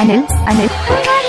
Anil, Anil.